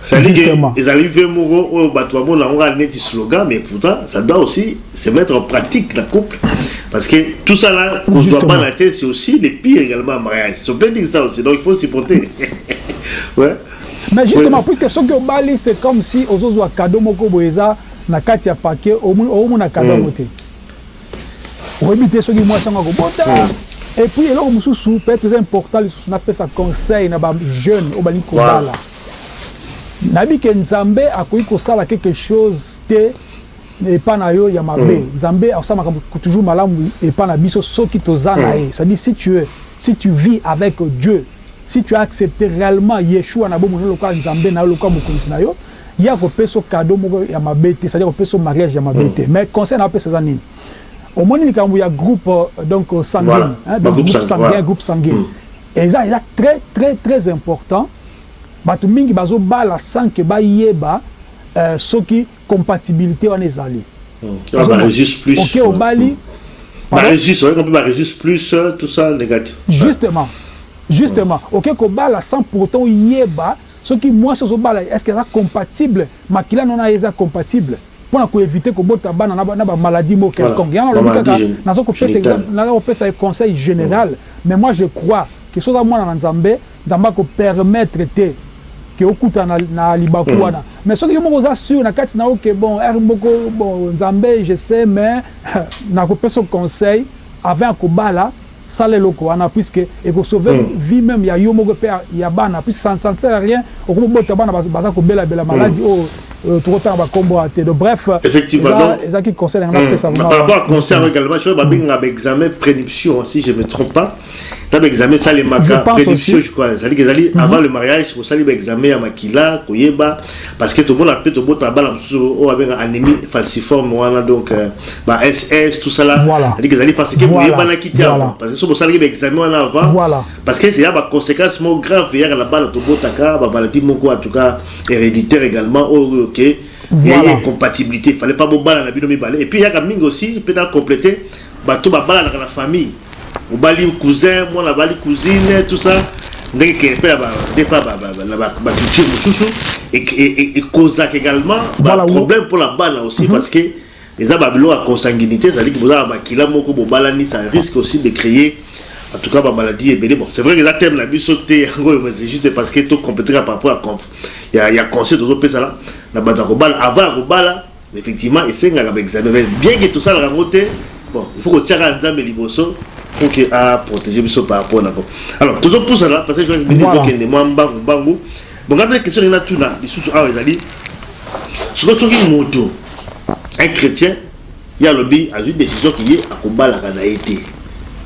[SPEAKER 1] c'est-à-dire que ezali vie moko oyo bato bamona yango kaka neti slogan mais pourtant ça doit aussi se mettre en pratique na couple parce que tout ça là kozwa bana te c'est aussi le pire également en mariage on peut dire ça aussi donc il faut supporter ouais
[SPEAKER 2] mais justement oui. puisque soki obali c'est comme si ozozwa cadeau moko boye eza na kati ya paquet omona cadeau yango mm. te oyebi te soki mwasi yango akobota hmm. et puis eloko mosusu peut-être eza important lisusu napesa conseil na bajeune oyo balingi kobala nayebi ke nzambe akoki kosala quelque chose te epa na yo ya mabe hmm. nzambe akosala makambo toujours malamu epa na biso soki toza na hmm. ye c'est-à-dire si tu es si tu vis avec dieu si tu as accepté réellement yeshua na bomoi na yo lokola nzambe na yo lokola mokonzi na yo Ye ako pesa yo cadeau moko ya mabe te, c'est à dire ako pesa yo mariage ya mabe te mais conseil nao pesa eza nini? Omoni likambo ya groupe donc sanguine hein donc
[SPEAKER 1] groupe
[SPEAKER 2] sanguin groupe sanguine eza eza très très très important batu mingi bazo bala sans que ba yeba soki compatibilite wana ezali ok obali justement justement oke ko bala sans pourtant oyeba Soki muasi ozo bala est ce que aza compatible makila no naye eza compatible pona ko eviter ko bota bana na ba maladie moko quelconque yango alobi kaka nazo ko
[SPEAKER 1] pesa
[SPEAKER 2] exemple naza ko pesa ye conseil general mais moi je crois que soki oza muana na nzambe nzambe ako permettre te que okutana na libaku wana mais soki yo moko oza sur na kati nayo que bon heure moko bon nzambe je sais mais nako pesa yo conseil avant ya ko bala Sala eloko wana puisque eko sauve vie meme ya yo moko pe ya bana puisque ça ne sert à rien okomi bota bana baza ko bela bela maladi oyo toko tanga ba kombo awa te donc bref eza ki conseil na
[SPEAKER 1] nga
[SPEAKER 2] na pesa
[SPEAKER 1] par rapport à conseil yango également je crois ba bengi nga ba examen prédiption si je me trompe pas eza ba examen esalemaka prédiption
[SPEAKER 2] je
[SPEAKER 1] crois ezali ezali avant le mariage osali ba examen ya makila koyeba Parce que tomona pe tobota bana mususu oyo abenga anemie falciforme wana donc ba SS tout ça là
[SPEAKER 2] voilà.
[SPEAKER 1] c'est-à-dire ezali parce que
[SPEAKER 2] voilà.
[SPEAKER 1] boyebanaki te
[SPEAKER 2] voilà.
[SPEAKER 1] parce que soki bosalaki ba examen wana avant
[SPEAKER 2] voilà.
[SPEAKER 1] parce que c'est ya ba conséquences mo grave yaka na bana tobotaka ba maladie moko en tout cas héréditaire également oyo oh, OK
[SPEAKER 2] voilà.
[SPEAKER 1] incompatibilité fallait pas bobala na bino mibale et puis yaka mingi aussi pe na compléter Bato ba balanaka na famille, mobali cousin, mwana abali cousine, tout ça, ndenge que pe na ba des fois ba na ba culture mosusu e causaka egalement ba problème pona bana aussi parce que eza ba biloko ya consanguinite, c'est à dire que boza na makila moko bo balani, ça risque aussi de creer en tout cas ba maladies ebele, bon c'est vrai que eza thème na biso te yango oyo, mais c'est juste parce que to completer par rapport ya conseil tozo pesa na bato ya kobala avant ya kobala. Effectivement esengaka ba examen mais bien que tosalaka yango te bon il faut kotia kaka nzambe liboso pour que a proteger biso par rapport na ko alors tozo pusana parce que je
[SPEAKER 2] minute
[SPEAKER 1] tokende mwa mbangu mbangu bon ngai mpe question na tuna lisusu awa ezali sikoyo soki moto un chrétien ye alobi azwi décision ki ye akobalaka na ye te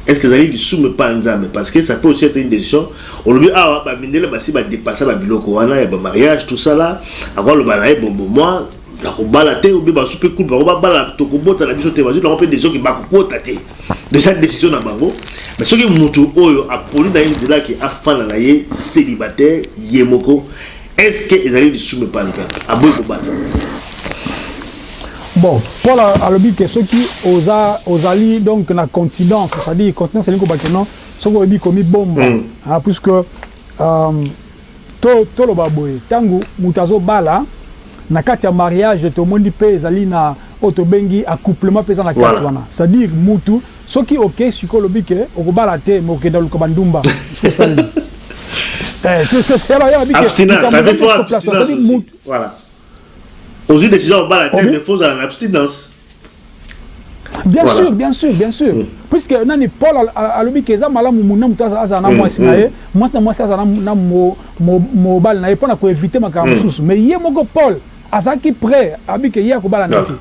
[SPEAKER 1] est ce que ezali lisumu epa nzambe parce que ça peut aussi être une décision olobi awa bamindele basi badepasa babiloko wana ya bamariage tosala akoloba na ye bobo mwa Nakobala te ou bien basusu pe cool bango babala tokobota na biso te bazui bango pe decision ke bakokota te mais eza decision na bango mais soki mutu oyo aponi na ye nzela ke afanda na ye celibataire ye moko est ce que ezali lisumu epa nzambe aboyi kobala
[SPEAKER 2] Bon Paul alobi ke soki oza ozali donc na continence c'est à dire continence elingi koloba ke non soki oyebi komibomba puisque euh To toloba boye tango mutu azo bala na kati ya mariage tomoni pe ezali na oyo tobengi accouplement pe eza na kati wana c'est à dire mutu soki okeyi sikoyo olobi ke okobala te mais okokende koluka ba ndumba soki osali nini eh c'est alors yeba
[SPEAKER 1] bike
[SPEAKER 2] likambo eza
[SPEAKER 1] place okoplace
[SPEAKER 2] te
[SPEAKER 1] c'est
[SPEAKER 2] à
[SPEAKER 1] dire
[SPEAKER 2] mutu
[SPEAKER 1] ozui decision ya kobala te mais fozala na abstinence
[SPEAKER 2] bien
[SPEAKER 1] voilà.
[SPEAKER 2] sûr bien sûr bien sûr mm. puisque nani paul alobi ke eza malamu muna moto azala na mm, mwasi na mm. ye mwasi na mwasi azala na mobali na ye mpo na koevite makambo mosusu mais ye moko paul azalaki prêt abi ke ye akobala na te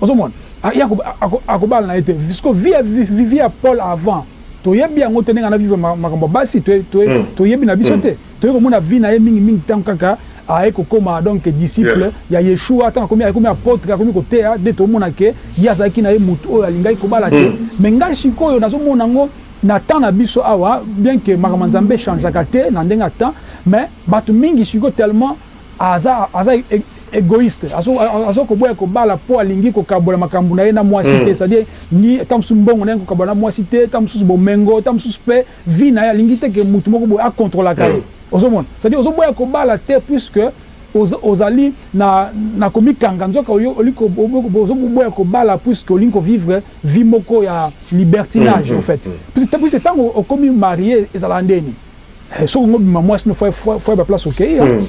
[SPEAKER 2] Ozo mona? Ah ye ako ako akobala na ye te sikoyo vie ya vie ya Paul avant toyebi yango te ndenge ana vivre makambo ya basi to to toyebi na biso te toye komona vie na ye mingi mingi tango kaka aye kokoma donc disciple ya Yeshua tango akomi akomi apotre akomi koteya nde tomona ke ye azalaki na ye mutu oyo alingaki kobala te mais ngai sikoyo nazo mona yango na temps na biso awa bien ke makambo ya Nzambe echangeaka te na ndenge ya temps mais batu mingi sikoyo tellement Aza aza egoiste azo koboya kobala po alingi kokabola makambu na ye na mwasi te c'est à dire ni ta mosusu mbongo na ye kokabola na mwasi te ta mosusu bomengo ta mosusu pe vie na ye alingi te ke mutu moko boye a controlaka ye ozo mona c'est à dire ozo boya kobala te puisque ozali na na komikanga nzoka ozo boya kobala puisque olingi ko vivre vie moko ya libertinage au faite puisque tangu okomi marie ezalaka ndeni. Eh, soki ngo bima mwasi no foye foye ba place okeyi ya hmm.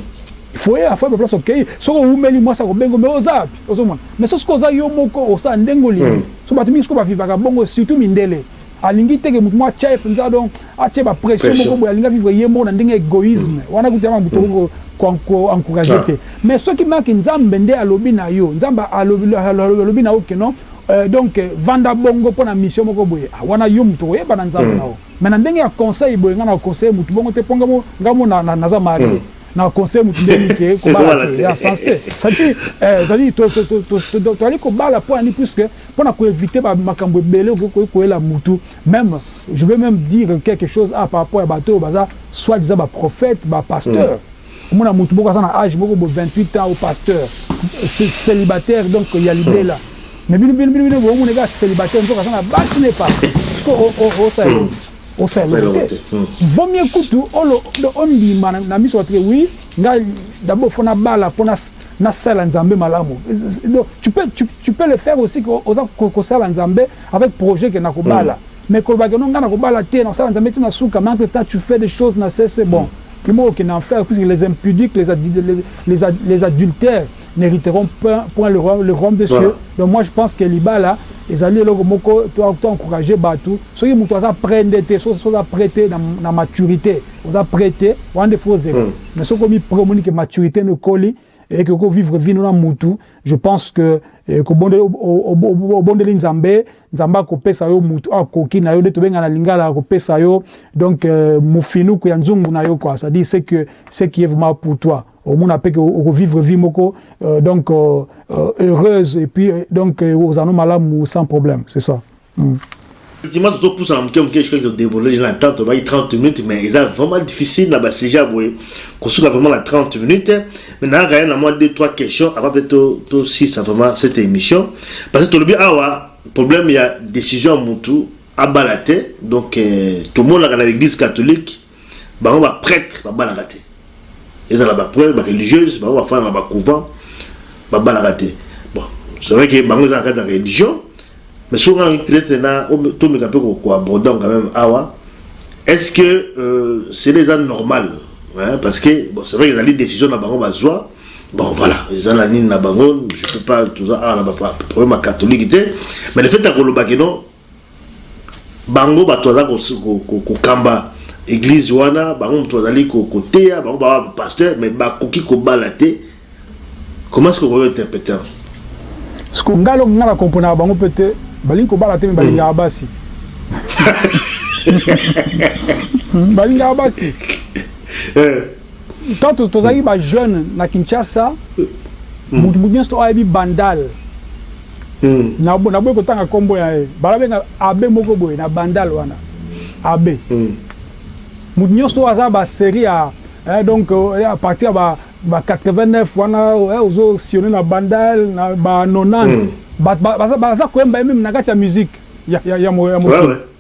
[SPEAKER 2] foye ya foye ba place okeyi soki owumeli mwasi akobengo me oza wapi ozomona me soki soki oza yo moko osala ndenge olingi hmm. so bato mingi soki bavivaka bongo surtout mindele alingi te ke moto moko atya ye mpenza donc atye bapression moko boye alingi avivre ye moko na ndenge egoïsme hmm. wana kutu yama moto oko koencourage
[SPEAKER 1] ah.
[SPEAKER 2] te mais soki maki nzambe nde alobi na yo nzambe alobi na yo keno euh, donc vanda bongo mpo na mission moko boye ah, wana yo moto okoyeba na nzambe na yo Mais na ndenge ya conseil boye nga nako conseille mutu bongo te po nga mo nga mo na na naza marie nako conseille mutu nde nini ke kobala te eza na sens te c'est à dire eh c'est à dire to to to to tozali kobala pona nini puisque pona ko eviter ba makambu ebele okoki koki koyela mutu meme je veux meme dire quelque chose awa par rapport ya batu oyo baza soit disant ba prophètes ba pasteurs Omona mutu moko aza na age moko bo 28 ans au pasteur celibataire donc ya libela mais bino bino bino bino bomona eka celibataire nzoka aza na basi na epapi siko o o o sa eloko o sa eloko te vaut mieux kutu olo o ndima na miso watu ke oui nga d'abord faut na bala pona na sala nzambe malamu donc tu peux tu peux le faire aussi ko oza ko sala nzambe avec projet ke na ko bala Mais koloba que non nga nako bala te nako sala nzambe ti na suka mais entre temps tu fais des choses na sese bon vraiment oko kende enfer puisque les impudiques les les les adultères n'heriteront point le royaume le royaume des cieux voilà. donc moi je pense que libala ezali eloko moko to to encourager batu soki mutu aza près nde te soki so, oza près te na, na maturité oza près te wana nde faut ozela mm. mais soki omi près omoni que maturité ne koli et que ko vivre vie na mutu je pense que eh, ko bondeli obondeli nzambe nzambe akopesa yo mutu akoki na yo nde tobenga na lingala akopesa yo donc euh, mufinuku ya nzungu na yo quoi ça dit c'est que ce qui est vraiment pour toi omona mpe vivre vie moko euh, donc euh, euh, heureuse et puis donc ozano malamu sans problème c'est ça
[SPEAKER 1] Effectivement tozo pusana muke muke jusqu'à que to deborder dejà na temps tolobaki 30 minutes mais eza vraiment difficile na ba sujet ya boye kosuka vraiment na 30 minutes mais nayaka ya na mwa deux trois questions avant pe to tosilisa vraiment cette emission parce que tolobi awa problème ya decision ya mutu abala te donc tomonaka na l'eglise catholique Bango ba pretre babalaka te. Ezala ba preuve ba religieuse bango bafana na ba couvent babalaka te. Bon, c'est vrai que bango eza na kati ya religion mais soki nga peut-être na tomeka mpe ko coabordon quand même awa est-ce que euh, cela eza normal hein, parce que bon, c'est vrai que ezali décision na bango bazwa bon voilà eza na nini na bango je peux pas toza awa na baproblème ya catholique te mais le fait ya kolobaki non Bango bato baza ko kamba eglise wana, bango moto bazali ko teya, bango ba pasteur mais ba koki ko bala te, comment est-ce que okoki ko
[SPEAKER 2] interpreter yango? Sikoyo ngai eloko ngai na comprenaka bango mpe te, balingi kobala te mais balingaka basi balingaka basi tant eh. tozalaki ba jeune na Kinshasa moto nyonso oyo ayebi bandal na boyi kotanga kombo na ye ba benga abbe moko boye na bandal wana abbe mutu nioso oyo aza ba serie ya eh, donc eh, a partir ya ba ba 89 wana eh, ozo sionner na bandal na ba 90 mm. baza ba, ba, koyemba ye meme na kati ya musique ya ya ya, ya mokili ouais, ouais.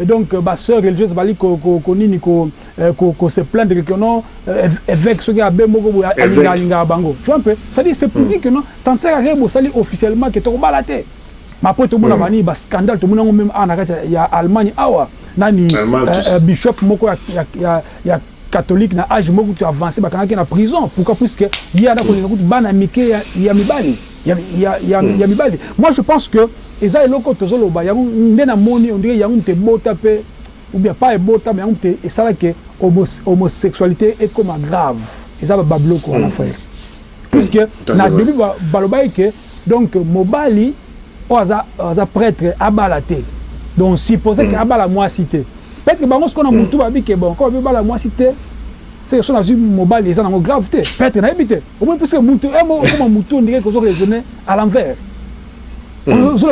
[SPEAKER 2] Et donc ba soeurs religieuses bazali ko ko ko nini ko ko ko se plaindre que non eveque soki abbe moko boye alingaka alingaka bango tu vois un peu c'est à dire c'est pour dire que non ça ne sert à rien bosali officiellement que toko bala te mais après tomona ba nini ba scandale tomoni yango meme awa na kati ya Allemagne awa nani bishop moko ya ya ya catholique na age moko kutu avance bakangaki ye na prison pourquoi puisque ye aza kolinga kutu bana ya mike ya, ya mibali ya, ya, ya, hmm. ya mibali moi je pense que eza eloko oyo tozoloba yango nde namoni ondire yango moto ebota mpe ou bien pas ebota mais yango moto esala ke homosexualité ekoma grave eza babiloko wana hmm. frère puisque na début balobaki ke Donc mobali oyo aza aza pretre abala te donc suppose que abala muasi te peut que bango sikoyo na mutu ba bi que bon comme abala muasi te ce que soki nazui mobali eza nango grave te peut etre nayebi te omoni puisque mutu heure moko okoma mutu ondire ozo raisonne à l'envers ozo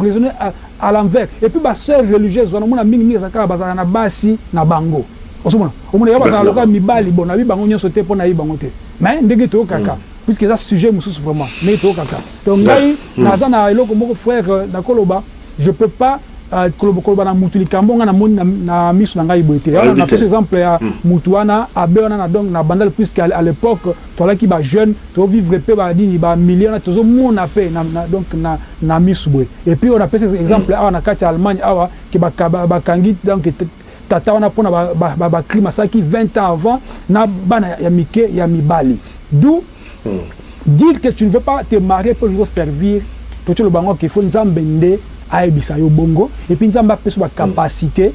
[SPEAKER 2] raisonne à l'envers et puis ba soeurs religieuses wana omona mingi mingi ezalaka kaka bazalaka na basi na bango ozo mona omona ya bazalaka lokola mibali bon nayebi bango nionso te po nayebi bango te mais ndenge toyokaka puisque eza sujet mosusu vraiment ndenge toyokaka donc ngai hmm. naza na eloko moko frère euh, nakoloba je peux pas euh, koloba koloba na mutu likambo ngai namoni na, na miso na ngai boye te wana napesi exemple ya hmm. mutu wana abe wana na donc na bandal puisque à l'époque toalaki ba jeune tovivre mpe banini bamilie wana tozomona mpe donc na, na miso boye et puis oyo napesi exemple hmm. awa na kati ya allemagne awa ke bakangi donc Tata wana pona ba ba crime asalaki 20 ans avant na bana ya mike ya mibali d'où dire que tu ne veux pas te marier po olingi ko servir tozo loba yango que il faut nzambe nde ayebisa yo bongo et puis nzambe apesa yo ba capacite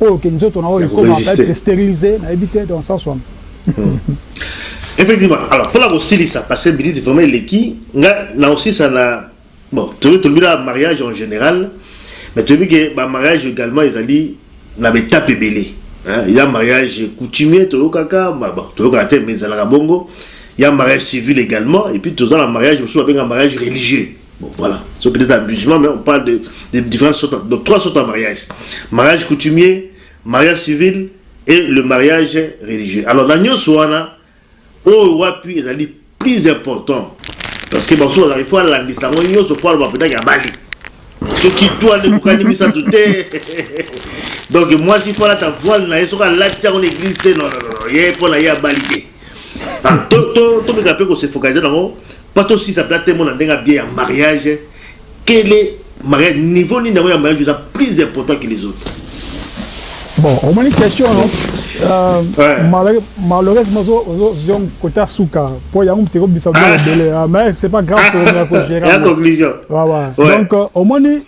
[SPEAKER 2] oyo que nzoto na yo ekoma peut etre sterilisee nayebi te dans le sens wana
[SPEAKER 1] Effectivement alors pona kosilisa parce que minute vraiment eleki nga nakosilisa na Bon, toyebi tolobi na mariage en general, mais toyebi ke ba mariage egalement ezali na ba etape ebele. Il ya mariage coutumier toyokaka, bon toyokaka te mais ezalaka bongo, il ya mariage civil egalement et puis toza na mariage mosusu babenga mariage religieux. Bon voilà, c'est peut-être un musulman mais on parle de, de différentes sortes, donc trois sortes de mariage. Mariage coutumier, mariage civil et le mariage religieux. Alors na nionso wana Oyo wapi ezali plus important parce que basusu bazalaka il faut alandisa yango nyonso mpo aloba mpenza ke abali soki tu wana ekokani misato te donc mwasi mpo alata voile na ye soki alati yango na eglise te nonono ye mpo na ye abali te ah, tomeka mpe kosefokalize nango mpo tosisa mpe atemona ndenge abie ya mariage Quel est mariage niveau nini yango ya mariage eza plus important que les autres.
[SPEAKER 2] Bon, omoni question no euh, malheureusement ozo kota suka po yango muteko bisa belo ah. bele ah, mais c'est pas grave to na ko gérer.
[SPEAKER 1] La conclusion. Voilà.
[SPEAKER 2] Donc euh, omoni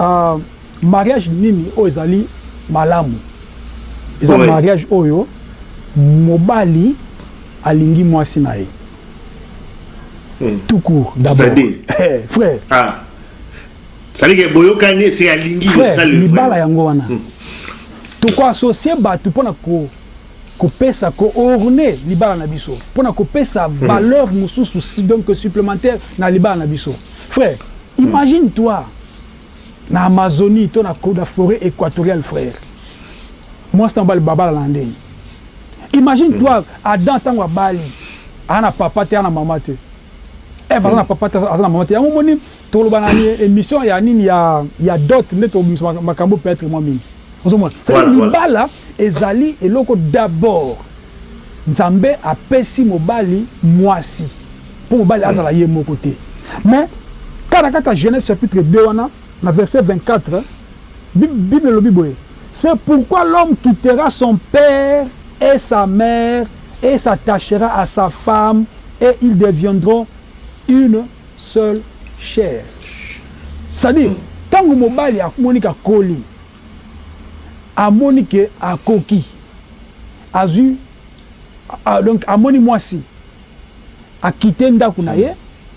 [SPEAKER 2] euh mariage nini oyo ezali malamu eza mariage oyo mobali alingi mwasi na ye tout court d'abord eh, frère
[SPEAKER 1] ah salike boyokani ese alingi frère
[SPEAKER 2] libala yango wana hmm. tokoassocie bato mpo na ko kopesa koorne libala na biso mpo na kopesa hmm. valeur mosusu donc supplémentaire na libala na biso frère hmm. imagine toi na Amazonie to na na foret equatoriale frère mwasi na yo ba balana na ndeni imagine mm. toi Adam tango abali aza na papa te aza na mama te Eve aza na mm. papa te aza na mama te yango moni toloba na émission ya nini ya ya dot nde tobimisa makambo peut-être mwa mingi ozomona libala ezali eloko d'abord Nzambe apesi mobali muasi po mobali azala ye moko te mais tala kaka Genese chapitre deux wana na verset 24 bible elobi boye ce pourquoi l'homme quittera son père et sa mère et s'attachera à sa femme et ils deviendront une seule chair c'est à dire tangu mobali amoni ke akoli amoni que akoki azui donc amoni mwasi a quitter ndaku na ye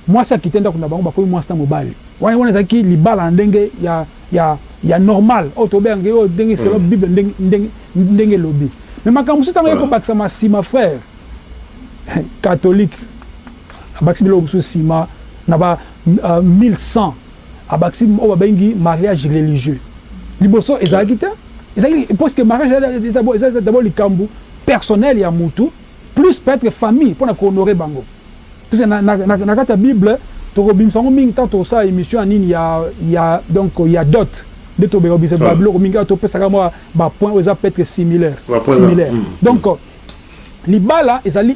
[SPEAKER 2] mwasi a quitter ndaku na bango bakomi mwasi na mobali wana wana ezalaki libala na ndenge ya ya ya normal oyo tobenga yango oyo ndenge selon bible ndenge ndenge ndenge elobi mais makambo mosusu tango eko bakisa ma sima frère catholique abakisi biloko mosusu sima na ba 1100 Abakisi oyo babengi mariage religieux. Liboso ezalaki te. Ezali parce que mariage eza d'abord likambu personnel ya mutu plus peut etre famille pona ko honorer bango. Puisque na na na kati ya bible toko bimisa yango mingi tango toko sala emission ya nini ya ya donc ya dot nde tobeka ko bimisa ba biloko mingi. Awa to pesa kaka mua ba points oyo eza peut etre similaire similaire. Donc libala ezali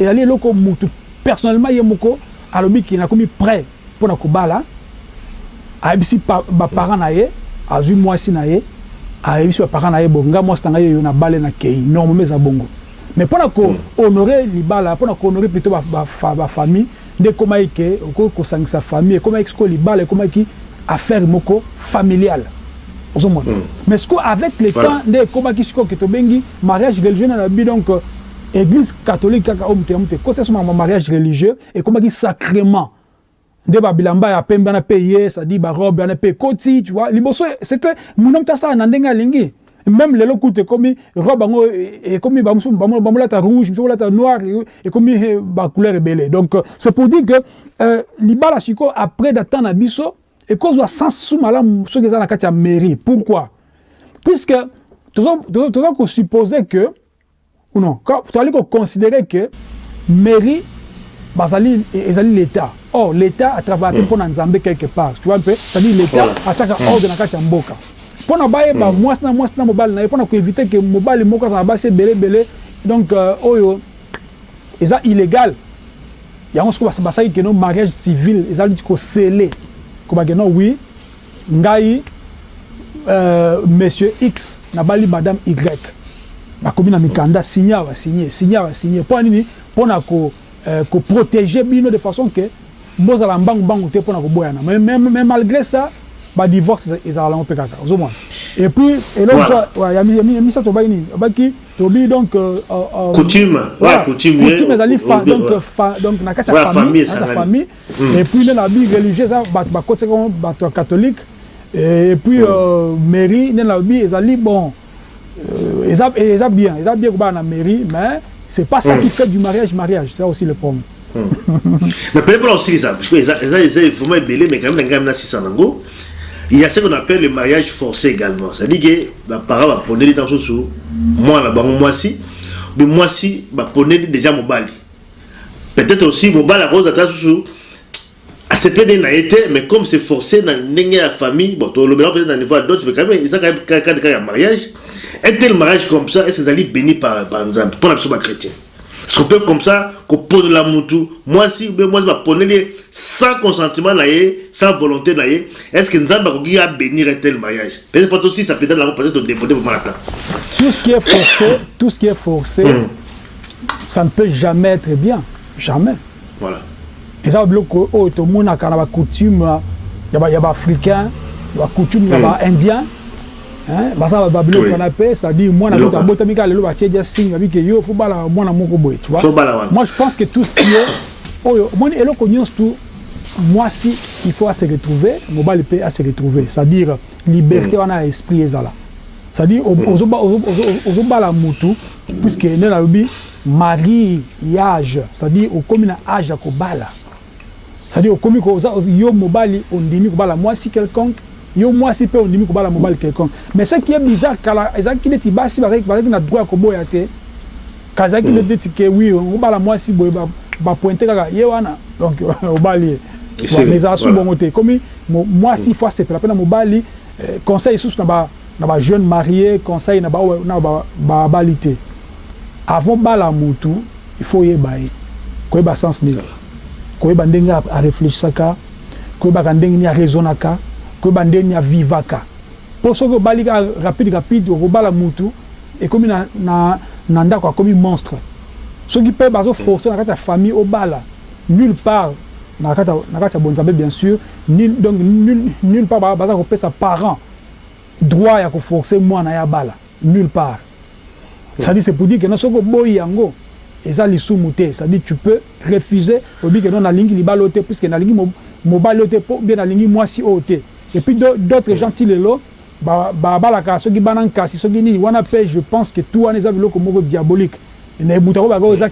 [SPEAKER 2] ezali eloko mutu personnellement ye moko alobi que nakomi pret. Pona kobala ayebisi ba parents na ye azui muasi na ye ayebisi ba parents na ye bon nga muasi na nga yeyo na bale na keyi normalement eza bongo mais pona ko honore libala pona ko honore plutot ba famille nde ekomaki ke okoki kosangisa famille ekomaki sikoyo libala ekomaki affaire moko familiale ozo mona mais sikoyo avec le temps nde ekomaki sikoyo ke tobengi mariage religieux nani alobi donc eglise catholique kaka oyo mutu na mutu ekotisa soki makambo ya mariage religieux ekomaki sacrement nde ba bilamba ya pembe na pe ye ça dit ba robe wana pe koti tu vois liboso c'était mon homme tasala na ndenge alingi même lelo kutu ekomi robe yango ekomi bamolata rouge biso kolata noir ekomi ba couleur ebele donc c'est pour dire que euh, libala siko après da temps na biso ekozwa sens su malamu soki eza na kati ya mairie pourquoi puisque toza toza kosuppose que Non tozali ko considere que mairie bazali ezali l'etat or l'etat a travaillaka mpe mpo na Nzambe quelque part tu vois un peu c'est à dire l'etat atiaka ordre na kati ya mboka mpo na bayeba mwasi na mwasi na mobali na ye mpo na ko eviter que mobali moko azala na basi ebele ebele donc oyo eza illegal yango sikoyo basali que non mariage civil ezali ko sceller koloba que non oui Ngai euh, monsieur X nabali madame Y nakomi na mikanda signe awa signe signe awa signe mpo na nini mpo na ko, euh, ko proteger bino de façon que bozala mbangu mbangu te mpo na koboyana mais, mais, mais malgré ça ba divorce ezala lango mpe kaka ozomona et puis eloko voilà. ya, ya, ya misato obaki nini obaki tobi donc euh, euh, euh
[SPEAKER 1] coutume voilà,
[SPEAKER 2] coutume ezali fa, donc, fa, donc na kati ya famille, famille et puis nde na lobi religieux eza batu ba kotisaki yango batu ya catholique et puis mairie nde na lobi ezali bon eza eza bien eza bien kobala na mairie mais c'est pas ça qui fait du mariage mariage c'est aussi le problème
[SPEAKER 1] mais pele pona osilisa parce que eza eza eza vraiment ebele mais quand même ngai na sisa nango il y a ce qu'on appelle le mariage forcé également c'est à dire que ba parents ba poneli tango susu mwana bango mwasi bi mwasi ba poneli déjà mobali Peut-etre aussi mobali akoki kozala ata susu asepeli na ye te mais comme c'est forcé na ndenge ya famille bon tolobela peut-être na niveau ya dot mais quand même eza quand même cas de cas ya mariage un tel mariage comme ça est-ce que ezali béni par par Nzambe mpo na biso ba chrétiens est-ce qu'on peut comme ça koponela mutu mwasi ou bien mwasi baponeli ye sans consentement na ye sans volonté na ye est-ce que Nzambe akoki ya bénir un tel mariage peut-être pas tosisa peut-être na peut-être todebote vraiment ata
[SPEAKER 2] tout ce qui est forcé tout ce qui est forcé mm. Ça ne peut jamais etre bien, jamais.
[SPEAKER 1] Voilà.
[SPEAKER 2] Eza biloko oyo tomonaka na ba coutume ya ba ya ba africains, ba coutume ya ba hmm. indiens. Hein, baza ba biloko wana pe, c'est-à-dire mwana moko abotami kaka lelo batie dia signe babi ke yo faut bala mwana moko boye, tu vois. Faut bala wana. Moi je pense que tout ce qui est oyo moni eloko nyonso tout mwasi il faut à se retrouver, mobali pe à se retrouver, c'est-à-dire liberté hmm. wana ya esprit ezala. C'est-à-dire hmm. ozo bala mutu Puisque nde nalobi marie yage c'est à dire okomi na age ya kobala c'est à dire okomi ko oza yo mobali ondimi kobala mwasi quelconque yo mwasi pe ondimi kobala mobali quelconque mais ce qui est bizarre kala ezalaki neti basi bazalaki bazalaki na droit ya koboya te kala ezalaki nde neti ke oui obala mwasi boye ba ba pointe kaka ye wana donc obali ye mais ezala su bongo te ekomi mwasi il faut asepela pe na mobali conseil lisusu na ba Na ba jeune marie conseil na ba oyo na ba bali te avant obala mutu il faut oyeba ye koyeba sens nini koyeba ndenge a reflechisaka koyebaka ndenge nini a raisonaka koyeba ndenge nini a vivaka po soki obali kaka rapide rapide okobala mutu ekomi na na na ndaku akomi monstre soki pe bazo forcer na kati ya famille obala nul part na kati ya na kati ya bonzambe bien sur nul donc nul nul part baza kopesa parent Droit ya ko forcer muana ye abala? Nulle part. C'est à dire c'est pour dire que non soki oboyi yango eza lisumu te, c'est à dire tu peux refuser olobi que non nalingi libala oyo te puisque nalingi mobali oyo te ou bien nalingi muasi oyo te et puis d'autres gens ti lelo ba balaka soki bana nkasi soki nini wana pe je pense que tout wana eza biloko moko diabolique. Na ebuta ko baka oza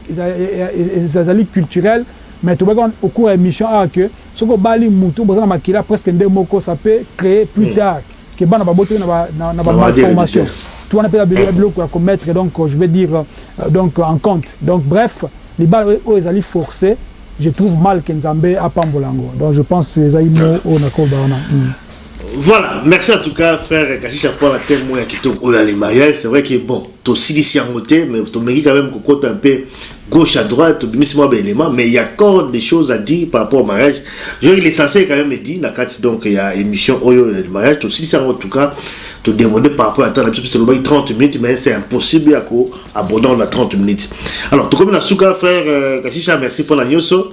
[SPEAKER 2] ezali culturel mais to baka au cours ya emission awa que soki obali mutu boza na makila presque nde moko ça peut creer plus tard que bana ba botami na ba malformation tout wana pe eza biloko ya ko mettre donc je veux dire donc en compte donc bref libala oyo ezali force je trouve mal que nzambe apambola yango donc je pense ezali mot oyo na ko loba wana.
[SPEAKER 1] Voilà, merci en tout cas frère Kashisha pour la thème ya kitoko oyo ya le mariage, c'est vrai que bon Tosilisi yango te mais tomeki quand meme kokota un peu gauche à droite, tobimisi mwa ba element mais il ya encore des choses à dire par rapport au mariage. Je crois que l'essentiel quand meme est dit na kati donc ya emission oyo ya mariage. Tosilisi yango en tout cas, to deborder par rapport ya temps na biso puisque tolobaki 30 minutes mais c'est impossible ya ko aborder yango na 30 minutes. Alors tokomi na suka frère Kashisha,
[SPEAKER 2] merci
[SPEAKER 3] pona nioso.